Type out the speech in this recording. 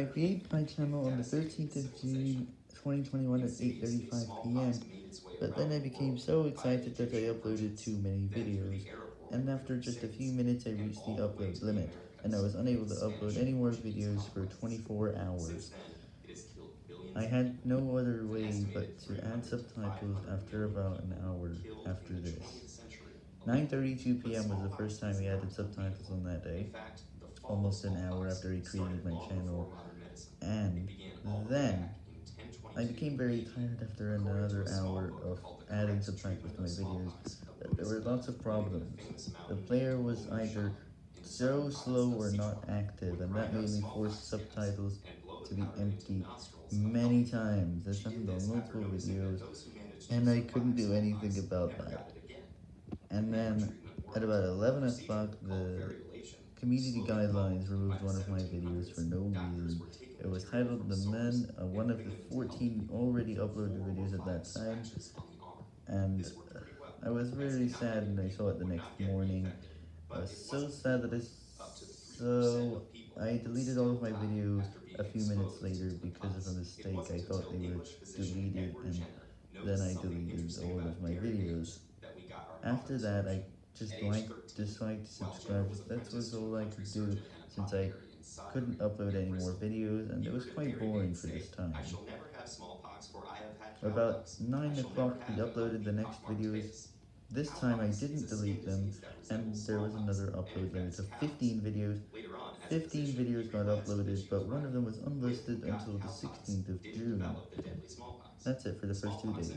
I created my channel on the 13th of June 2021 at 8.35pm, but then I became so excited that I uploaded too many videos, and after just a few minutes I reached the upload limit, and I was unable to upload any more videos for 24 hours. I had no other way but to add subtitles after about an hour after this. 9.32pm was the first time we added subtitles on that day, almost an hour after I created my channel, and then I became very tired after another hour of adding subtitles to my videos. There were lots of problems. The player was either so slow or not active, and that made me force subtitles to be empty many times. This happened on multiple videos, and I couldn't do anything about that. And then, at about 11 o'clock, the community guidelines removed one of my videos for no reason. It was titled The Men, uh, one of the 14 already uploaded videos at that time, and I was very sad when I saw it the next morning. I was so sad that I, so I deleted all of my videos a few minutes later because of a mistake. I thought they were deleted, and then I deleted all of my videos. After that, I just liked, disliked, subscribed, that was all I could do, since I couldn't upload any more videos, and it was quite boring for this time. About 9 o'clock, we uploaded the next videos. This time I didn't delete them, and there was another upload limit of 15 videos. 15 videos got uploaded, but one of them was unlisted until the 16th of June. That's it for the first two days.